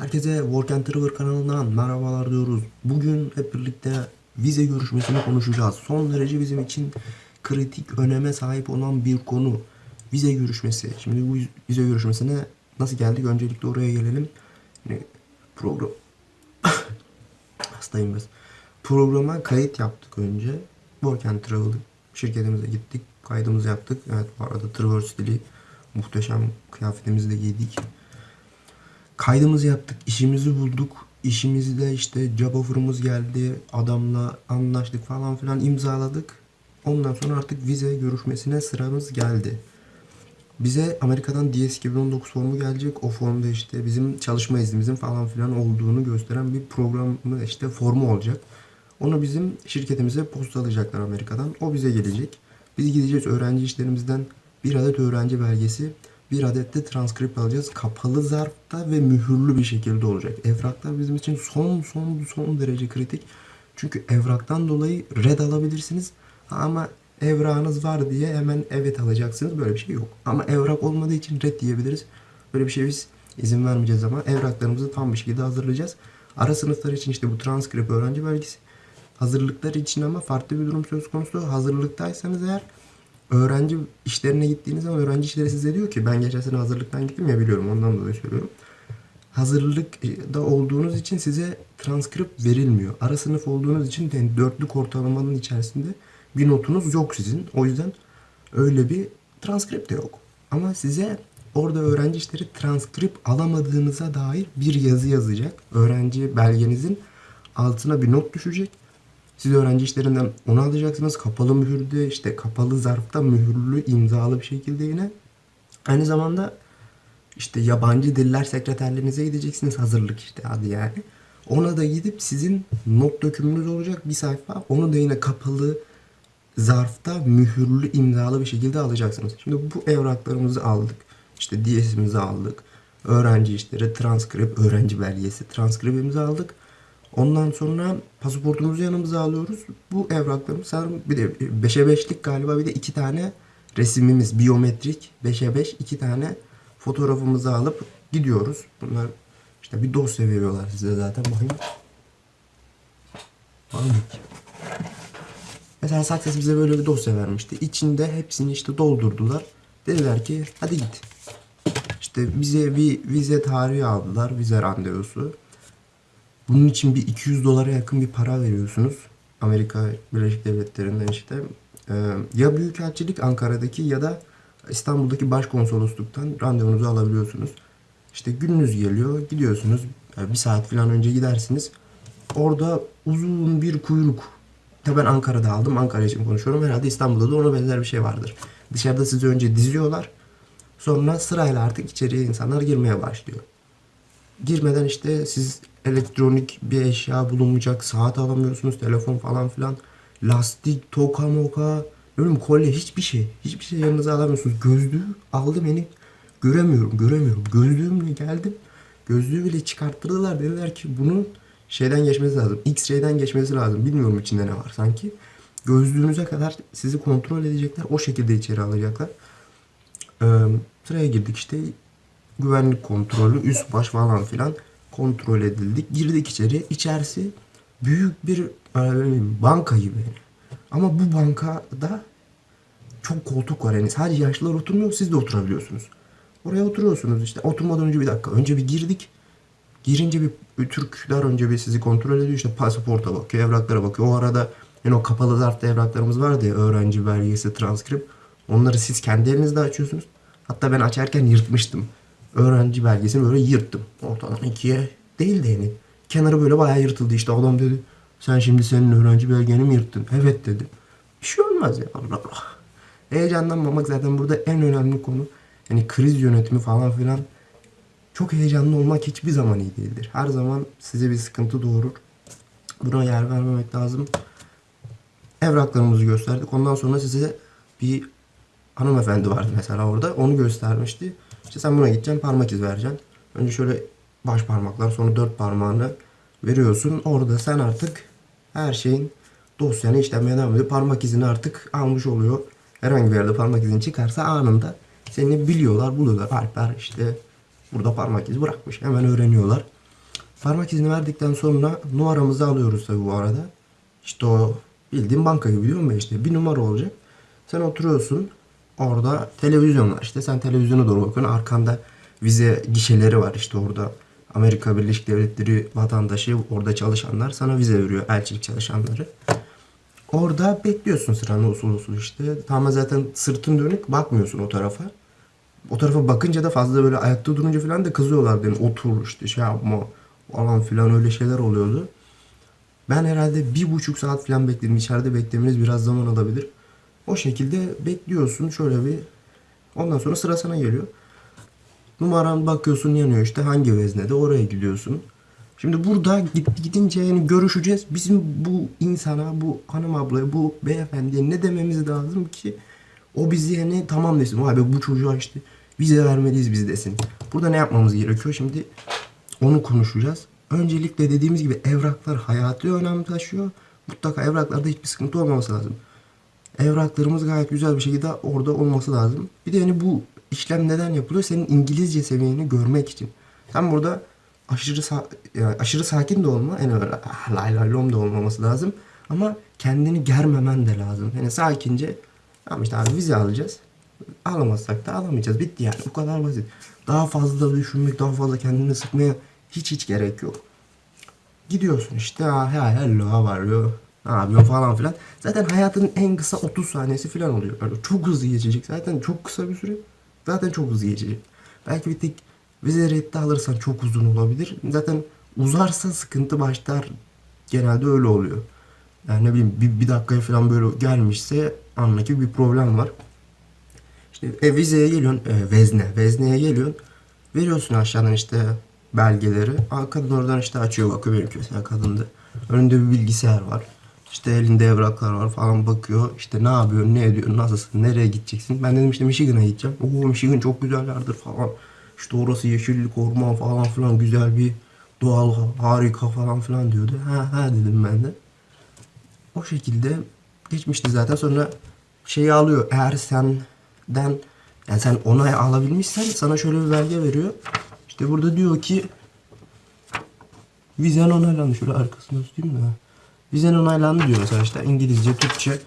Herkese Work and Travel kanalından merhabalar diyoruz. Bugün hep birlikte vize görüşmesini konuşacağız. Son derece bizim için kritik öneme sahip olan bir konu. Vize görüşmesi. Şimdi bu vize görüşmesine nasıl geldik? Öncelikle oraya gelelim. Yani program... Hastayım biraz. Programa kayıt yaptık önce. Work and Travel şirketimize gittik. Kaydımızı yaptık. Evet bu arada Traverse dili muhteşem kıyafetimizi de giydik. Kaydımızı yaptık, işimizi bulduk. İşimizde işte job offer'ımız geldi. Adamla anlaştık falan filan imzaladık. Ondan sonra artık vize görüşmesine sıramız geldi. Bize Amerika'dan DS 2019 formu gelecek. O formda işte bizim çalışma iznimizin falan filan olduğunu gösteren bir programı işte formu olacak. Onu bizim şirketimize postalayacaklar Amerika'dan. O bize gelecek. Biz gideceğiz öğrenci işlerimizden bir adet öğrenci belgesi, bir adet de transkript alacağız. Kapalı zarfta ve mühürlü bir şekilde olacak. Evraklar bizim için son son son derece kritik. Çünkü evraktan dolayı red alabilirsiniz. Ama evrağınız var diye hemen evet alacaksınız. Böyle bir şey yok. Ama evrak olmadığı için red diyebiliriz. Böyle bir şey biz izin vermeyeceğiz ama evraklarımızı tam bir şekilde hazırlayacağız. Ara sınıflar için işte bu transkript öğrenci belgesi. Hazırlıklar için ama farklı bir durum söz konusu. Hazırlıktaysanız eğer öğrenci işlerine gittiğiniz zaman öğrenci işleri size diyor ki ben geçen sene hazırlıktan gittim ya biliyorum ondan dolayı söylüyorum. Hazırlıkta olduğunuz için size transkript verilmiyor. Ara sınıf olduğunuz için de dörtlük ortalamanın içerisinde bir notunuz yok sizin. O yüzden öyle bir transkript de yok. Ama size orada öğrenci işleri transkript alamadığınıza dair bir yazı yazacak. Öğrenci belgenizin altına bir not düşecek. Siz öğrenci işlerinden onu alacaksınız. Kapalı mühürde işte kapalı zarfta mühürlü imzalı bir şekilde yine. Aynı zamanda işte yabancı diller sekreterlerinize gideceksiniz hazırlık işte hadi yani. Ona da gidip sizin not dökümünüz olacak bir sayfa. Onu da yine kapalı zarfta mühürlü imzalı bir şekilde alacaksınız. Şimdi bu evraklarımızı aldık. İşte DS'imizi aldık. Öğrenci işleri, transkript, öğrenci belgesi, transkriptimizi aldık. Ondan sonra pasaportumuzu yanımıza alıyoruz. Bu evraklarımız sanırım bir de 5'e 5'lik galiba bir de iki tane resimimiz biyometrik 5'e 5 iki tane fotoğrafımızı alıp gidiyoruz. Bunlar işte bir dosya veriyorlar size zaten bakayım. Ki? Mesela Success bize böyle bir dosya vermişti. İçinde hepsini işte doldurdular. Dediler ki hadi git. İşte bize bir vize tarihi aldılar. Vize randevusu. Bunun için bir 200 dolara yakın bir para veriyorsunuz. Amerika Birleşik Devletleri'nden işte. Ee, ya Büyükelçilik Ankara'daki ya da İstanbul'daki başkonsolosluktan randevunuzu alabiliyorsunuz. İşte gününüz geliyor, gidiyorsunuz. Yani bir saat falan önce gidersiniz. Orada uzun bir kuyruk. Tabii ben Ankara'da aldım. Ankara için konuşuyorum. Herhalde İstanbul'da da ona benzer bir şey vardır. Dışarıda sizi önce diziyorlar. Sonra sırayla artık içeriye insanlar girmeye başlıyor. Girmeden işte siz elektronik bir eşya bulunmayacak, saat alamıyorsunuz, telefon falan filan. Lastik, toka moka, bileyim kolye hiçbir şey. Hiçbir şey yanınıza alamıyorsunuz. Gözlüğü aldım beni göremiyorum, göremiyorum. Gözlüğümle geldim. Gözlüğü bile çıkarttırdılar. Dediler ki bunun şeyden geçmesi lazım. X-ray'den geçmesi lazım. Bilmiyorum içinde ne var sanki. Gözlüğünüze kadar sizi kontrol edecekler. O şekilde içeri alacaklar. Ee, sıraya girdik işte. Güvenlik kontrolü, üst baş falan filan kontrol edildik. Girdik içeri. İçerisi büyük bir e, banka gibi. Ama bu bankada çok koltuk var. Yani sadece yaşlılar oturmuyor, siz de oturabiliyorsunuz. Oraya oturuyorsunuz işte. Oturmadan önce bir dakika. Önce bir girdik. Girince bir, Türkler önce bir sizi kontrol ediyor. İşte pasaporta bakıyor, evraklara bakıyor. O arada yani o kapalı zarfta evraklarımız vardı ya. Öğrenci belgesi, transkript. Onları siz kendi elinizde açıyorsunuz. Hatta ben açarken yırtmıştım. Öğrenci belgesini böyle yırttım. Ortadan ikiye değil de yani. Kenarı böyle bayağı yırtıldı işte. Adam dedi sen şimdi senin öğrenci belgeni mi yırttın? Evet dedim. Bir şey olmaz ya Allah Allah. Heyecanlanmamak zaten burada en önemli konu. Yani kriz yönetimi falan filan. Çok heyecanlı olmak hiçbir zaman iyi değildir. Her zaman size bir sıkıntı doğurur. Buna yer vermemek lazım. Evraklarımızı gösterdik. Ondan sonra size bir hanımefendi vardı mesela orada. Onu göstermişti. İşte sen buna gideceksin parmak iz vereceksin. Önce şöyle baş parmaklar sonra dört parmağını veriyorsun. Orada sen artık her şeyin dosyanı işlemeye devam ediyor. Parmak izini artık almış oluyor. Herhangi bir yerde parmak izin çıkarsa anında seni biliyorlar, buluyorlar. Alper işte burada parmak izi bırakmış. Hemen öğreniyorlar. Parmak izini verdikten sonra numaramızı alıyoruz tabii bu arada. İşte o bildiğin banka gibi diyorum ya işte bir numara olacak. Sen oturuyorsun orada televizyon var işte sen televizyona doğru bakıyorsun arkanda vize gişeleri var işte orada Amerika Birleşik Devletleri vatandaşı orada çalışanlar sana vize veriyor elçilik çalışanları. Orada bekliyorsun sıranı usul usul işte. Tamamen zaten sırtın dönük bakmıyorsun o tarafa. O tarafa bakınca da fazla böyle ayakta durunca falan da kızıyorlar beni. Otur işte şey yapma falan filan öyle şeyler oluyordu. Ben herhalde bir buçuk saat falan bekledim. İçeride beklemeniz biraz zaman alabilir. O şekilde bekliyorsun şöyle bir. Ondan sonra sıra sana geliyor. Numaran bakıyorsun yanıyor işte hangi veznede oraya gidiyorsun. Şimdi burada gidince yani görüşeceğiz. Bizim bu insana, bu hanım ablaya, bu beyefendiye ne dememiz lazım ki o bizi yani tamam desin. Vay be bu çocuğa işte vize vermeliyiz biz desin. Burada ne yapmamız gerekiyor? Şimdi onu konuşacağız. Öncelikle dediğimiz gibi evraklar hayati önem taşıyor. Mutlaka evraklarda hiçbir sıkıntı olmaması lazım. Evraklarımız gayet güzel bir şekilde orada olması lazım. Bir de yani bu işlem neden yapılıyor? Senin İngilizce seviyeni görmek için. Sen burada aşırı yani aşırı sakin de olma, yani öyle ah, lay lay lom da olmaması lazım. Ama kendini germemen de lazım. Yani sakince tamam işte abi vize alacağız. Alamazsak da alamayacağız. Bitti yani. Bu kadar basit. Daha fazla düşünmek, daha fazla kendini sıkmaya hiç hiç gerek yok. Gidiyorsun işte ha hello how are you? Ne yapıyorsun falan filan. Zaten hayatın en kısa 30 saniyesi falan oluyor. Yani çok hızlı geçecek. Zaten çok kısa bir süre. Zaten çok hızlı geçecek. Belki bir tek vize reddi alırsan çok uzun olabilir. Zaten uzarsa sıkıntı başlar. Genelde öyle oluyor. Yani ne bileyim bir, bir dakikaya falan böyle gelmişse anla ki bir problem var. İşte e, vizeye geliyorsun, e, vezne, vezneye geliyorsun. Veriyorsun aşağıdan işte belgeleri. Aa, kadın oradan işte açıyor bakıyor benimki mesela kadındı. Önünde bir bilgisayar var. İşte elinde evraklar var falan bakıyor. İşte ne yapıyorsun, ne ediyorsun, nasılsın, nereye gideceksin? Ben dedim işte Michigan'a gideceğim. Oo Michigan çok güzel yerdir falan. İşte orası yeşillik, orman falan filan güzel bir doğal harika falan filan diyordu. Ha ha dedim ben de. O şekilde geçmişti zaten. Sonra şeyi alıyor. Eğer senden yani sen onay alabilmişsen sana şöyle bir belge veriyor. İşte burada diyor ki vizen onaylandı. Şöyle arkasını tutayım da. Vizen onaylandı diyor mesela İngilizce, Türkçe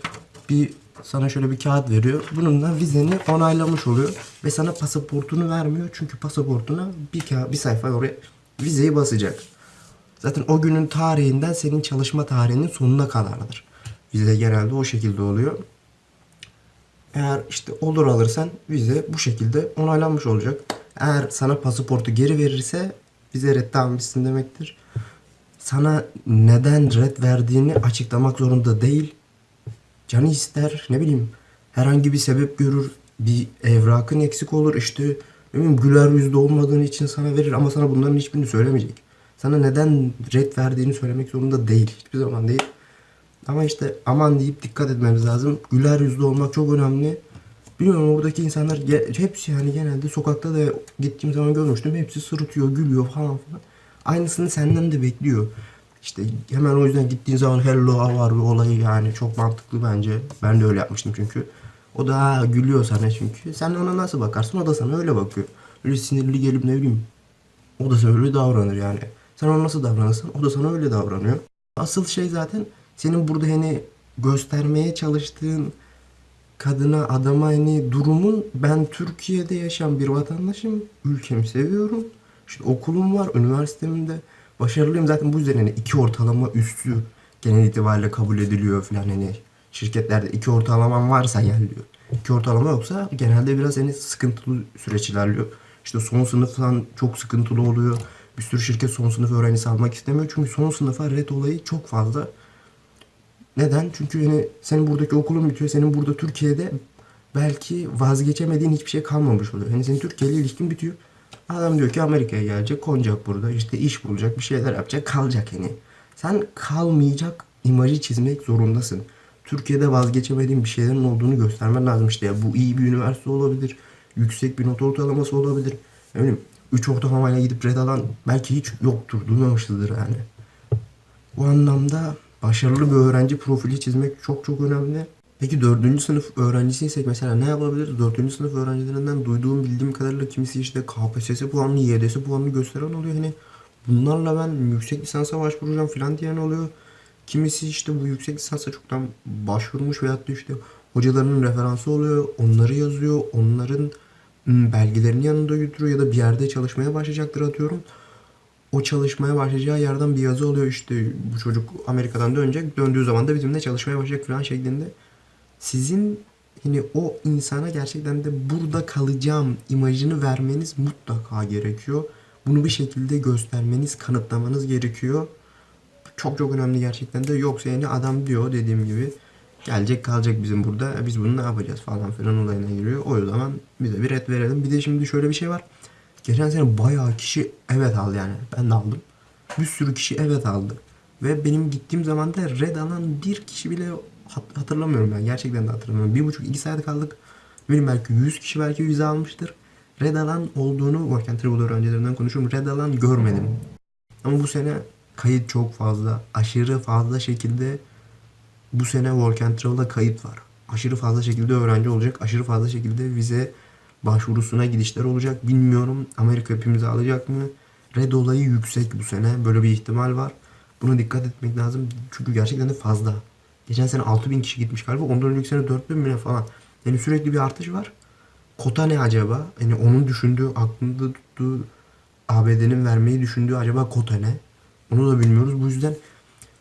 bir sana şöyle bir kağıt veriyor. Bununla vizeni onaylamış oluyor ve sana pasaportunu vermiyor. Çünkü pasaportuna bir kağıt, bir sayfa oraya vizeyi basacak. Zaten o günün tarihinden senin çalışma tarihinin sonuna kadardır. Vize genelde o şekilde oluyor. Eğer işte olur alırsan vize bu şekilde onaylanmış olacak. Eğer sana pasaportu geri verirse vize reddi demektir. Sana neden red verdiğini açıklamak zorunda değil. Canı ister ne bileyim herhangi bir sebep görür. Bir evrakın eksik olur işte ne bileyim güler yüzlü olmadığın için sana verir ama sana bunların hiçbirini söylemeyecek. Sana neden red verdiğini söylemek zorunda değil. Hiçbir zaman değil. Ama işte aman deyip dikkat etmemiz lazım. Güler yüzlü olmak çok önemli. Bilmiyorum oradaki insanlar hepsi yani genelde sokakta da gittiğim zaman görmüştüm. Hepsi sırıtıyor, gülüyor falan filan. Aynısını senden de bekliyor. İşte hemen o yüzden gittiğin zaman hello are you olayı yani çok mantıklı bence. Ben de öyle yapmıştım çünkü. O da ha, gülüyor sana çünkü. Sen ona nasıl bakarsın o da sana öyle bakıyor. Öyle sinirli gelip ne bileyim. O da sana öyle davranır yani. Sen ona nasıl davranırsan o da sana öyle davranıyor. Asıl şey zaten senin burada hani göstermeye çalıştığın kadına, adama hani durumun ben Türkiye'de yaşayan bir vatandaşım. Ülkemi seviyorum. İşte okulum var, üniversitemde başarılıyım. Zaten bu üzerine hani iki ortalama üstü genel itibariyle kabul ediliyor falan hani şirketlerde iki ortalaman varsa gel diyor. İki ortalama yoksa genelde biraz hani sıkıntılı süreç ilerliyor. İşte son sınıf falan çok sıkıntılı oluyor. Bir sürü şirket son sınıf öğrencisi almak istemiyor. Çünkü son sınıfa red olayı çok fazla. Neden? Çünkü yani senin buradaki okulun bitiyor. Senin burada Türkiye'de belki vazgeçemediğin hiçbir şey kalmamış oluyor. Yani senin Türkiye ile ilişkin bitiyor. Adam diyor ki Amerika'ya gelecek, konacak burada. işte iş bulacak, bir şeyler yapacak, kalacak yani. Sen kalmayacak imajı çizmek zorundasın. Türkiye'de vazgeçemediğin bir şeylerin olduğunu göstermen lazım işte. Ya bu iyi bir üniversite olabilir. Yüksek bir not ortalaması olabilir. Ne bileyim 3 ortalamayla gidip red alan belki hiç yoktur, duymamışızdır yani. Bu anlamda başarılı bir öğrenci profili çizmek çok çok önemli. Peki dördüncü sınıf öğrencisiysek mesela ne yapabiliriz? Dördüncü sınıf öğrencilerinden duyduğum bildiğim kadarıyla kimisi işte KPSS puanını, YDS puanını gösteren oluyor. Hani bunlarla ben yüksek lisansa başvuracağım falan diyen oluyor. Kimisi işte bu yüksek lisansa çoktan başvurmuş veyahut da işte hocalarının referansı oluyor. Onları yazıyor. Onların belgelerini yanında götürüyor ya da bir yerde çalışmaya başlayacaktır atıyorum. O çalışmaya başlayacağı yerden bir yazı oluyor işte bu çocuk Amerika'dan dönecek. Döndüğü zaman da bizimle çalışmaya başlayacak falan şeklinde. Sizin hani o insana gerçekten de burada kalacağım imajını vermeniz mutlaka gerekiyor. Bunu bir şekilde göstermeniz, kanıtlamanız gerekiyor. Çok çok önemli gerçekten de. Yoksa yani adam diyor dediğim gibi gelecek kalacak bizim burada. E Biz bunu ne yapacağız falan filan olayına giriyor. O zaman bize bir red verelim. Bir de şimdi şöyle bir şey var. Geçen sene bayağı kişi evet aldı yani. Ben de aldım. Bir sürü kişi evet aldı. Ve benim gittiğim zaman da red alan bir kişi bile hatırlamıyorum ben. Gerçekten de hatırlamıyorum. Bir buçuk iki saat kaldık. Benim belki 100 kişi belki vize almıştır. Red alan olduğunu Work and Travel öğrencilerinden konuşuyorum. Red alan görmedim. Ama bu sene kayıt çok fazla. Aşırı fazla şekilde bu sene Work and Travel'da kayıt var. Aşırı fazla şekilde öğrenci olacak. Aşırı fazla şekilde vize başvurusuna gidişler olacak. Bilmiyorum Amerika hepimizi alacak mı? Red olayı yüksek bu sene. Böyle bir ihtimal var. Buna dikkat etmek lazım. Çünkü gerçekten de fazla. Geçen sene 6000 kişi gitmiş galiba. Ondan önceki sene 4000 mi falan. Yani sürekli bir artış var. Kota ne acaba? Yani onun düşündüğü, aklında tuttuğu ABD'nin vermeyi düşündüğü acaba kota ne? Onu da bilmiyoruz. Bu yüzden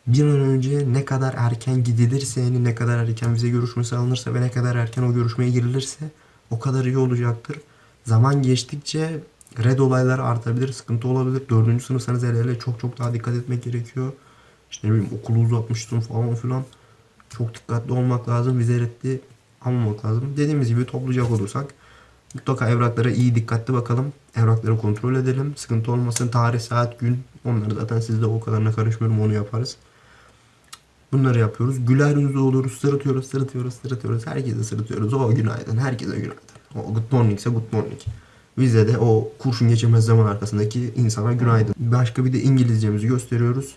bir an önce ne kadar erken gidilirse yani ne kadar erken vize görüşmesi alınırsa ve ne kadar erken o görüşmeye girilirse o kadar iyi olacaktır. Zaman geçtikçe red olaylar artabilir, sıkıntı olabilir. Dördüncü sınıfsanız hele hele çok çok daha dikkat etmek gerekiyor. İşte ne bileyim okulu uzatmışsın falan filan. Çok dikkatli olmak lazım. Vize reddi almamak lazım. Dediğimiz gibi toplayacak olursak mutlaka evraklara iyi dikkatli bakalım. Evrakları kontrol edelim. Sıkıntı olmasın. Tarih, saat, gün. Onları zaten sizde o kadarına karışmıyorum. Onu yaparız. Bunları yapıyoruz. Güler yüzlü oluruz. Sırıtıyoruz, sırıtıyoruz, sırıtıyoruz. Herkese sırıtıyoruz. O günaydın. Herkese günaydın. O good morning ise good morning. Bize de o kurşun geçirmez zaman arkasındaki insana günaydın. Başka bir de İngilizcemizi gösteriyoruz.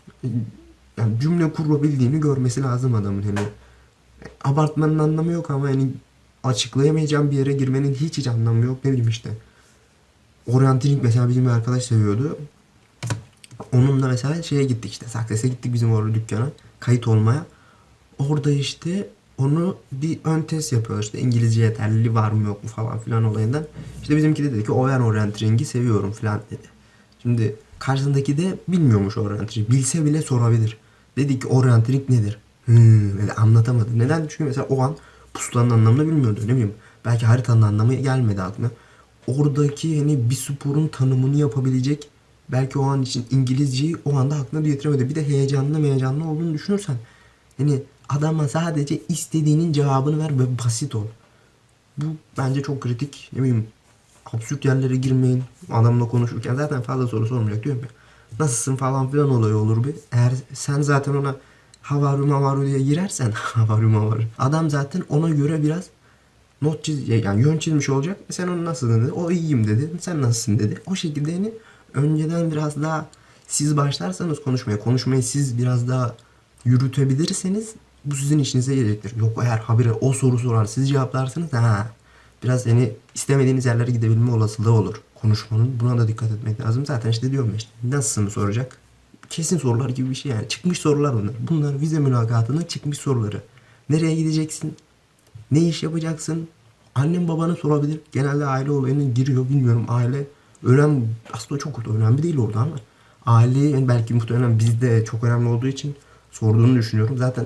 Yani cümle kurabildiğini görmesi lazım adamın hani. Abartmanın anlamı yok ama yani açıklayamayacağım bir yere girmenin hiç hiç anlamı yok. Ne bileyim işte. Orienteering mesela bizim bir arkadaş seviyordu. Onunla mesela şeye gittik işte. Success'e gittik bizim orada dükkana. Kayıt olmaya. Orada işte onu bir ön test yapıyorlar. İşte İngilizce yeterliliği var mı yok mu falan filan olayından. İşte bizimki de dedi ki o ben orienteering'i seviyorum filan dedi. Şimdi karşısındaki de bilmiyormuş orienteering. Bilse bile sorabilir. Dedi ki orienteering nedir? Hmm, dedi, anlatamadı. Neden? Çünkü mesela o an pusulanın anlamını bilmiyordu. Ne bileyim. Belki haritanın anlamı gelmedi aklına. Oradaki hani bir sporun tanımını yapabilecek belki o an için İngilizceyi o anda aklına getiremedi. Bir de heyecanlı heyecanlı olduğunu düşünürsen hani adama sadece istediğinin cevabını ver ve basit ol. Bu bence çok kritik. Ne bileyim absürt yerlere girmeyin. Adamla konuşurken zaten fazla soru sormayacak diyorum ya. Nasılsın falan filan olayı olur bir. Eğer sen zaten ona havaru mavaru diye girersen havaru mavaru. Adam zaten ona göre biraz not çiz yani yön çizmiş olacak. E sen onu nasılsın dedi. O iyiyim dedi. Sen nasılsın dedi. O şekilde yani önceden biraz daha siz başlarsanız konuşmaya, konuşmayı siz biraz daha yürütebilirseniz bu sizin işinize gelecektir. Yok eğer habire o soru sorar siz cevaplarsınız ha biraz yani istemediğiniz yerlere gidebilme olasılığı olur konuşmanın. Buna da dikkat etmek lazım. Zaten işte diyorum işte nasılsın soracak. Kesin sorular gibi bir şey yani. Çıkmış sorular bunlar. Bunlar vize mülakatının çıkmış soruları. Nereye gideceksin? Ne iş yapacaksın? Annem babanı sorabilir. Genelde aile olayına giriyor. Bilmiyorum aile önemli. Aslında çok önemli değil orada ama aile yani belki muhtemelen bizde çok önemli olduğu için sorduğunu düşünüyorum. Zaten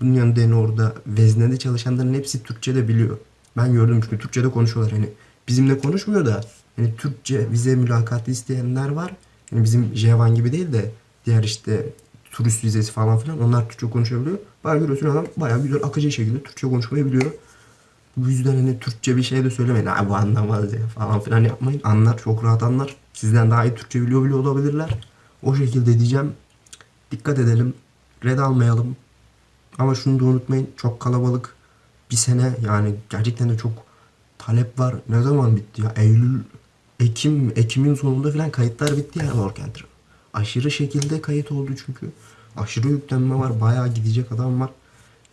bunun yanında yani orada veznede çalışanların hepsi Türkçe de biliyor. Ben gördüm çünkü Türkçe'de konuşuyorlar. Hani bizimle konuşmuyor da hani Türkçe vize mülakatı isteyenler var. Yani bizim J1 gibi değil de diğer işte turist vizesi falan filan onlar Türkçe konuşabiliyor. Bayağı görüyorsun adam bayağı güzel akıcı şekilde Türkçe konuşmayı biliyor. Bu yüzden hani Türkçe bir şey de söylemeyin. Ha bu anlamaz ya falan filan yapmayın. Anlar çok rahat anlar. Sizden daha iyi Türkçe biliyor bile olabilirler. O şekilde diyeceğim. Dikkat edelim. Red almayalım. Ama şunu da unutmayın. Çok kalabalık. Bir sene yani gerçekten de çok talep var. Ne zaman bitti ya? Eylül, Ekim, Ekim'in sonunda falan kayıtlar bitti yani Travel. Aşırı şekilde kayıt oldu çünkü. Aşırı yüklenme var. Bayağı gidecek adam var.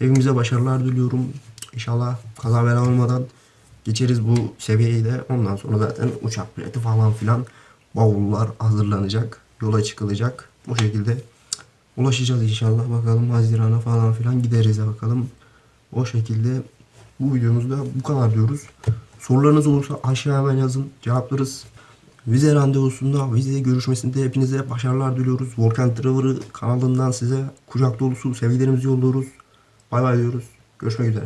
Evimize başarılar diliyorum. İnşallah kaza bela olmadan geçeriz bu seviyeyi de. Ondan sonra zaten uçak bileti falan filan bavullar hazırlanacak. yola çıkılacak. O şekilde ulaşacağız inşallah. Bakalım Haziran'a falan filan gideriz bakalım. O şekilde bu videomuzda bu kadar diyoruz. Sorularınız olursa aşağı hemen yazın. Cevaplarız. Vize randevusunda, vize görüşmesinde hepinize başarılar diliyoruz. Volkan Traver'ı kanalından size kucak dolusu sevgilerimizi yolluyoruz. Bay bay diyoruz. Görüşmek üzere.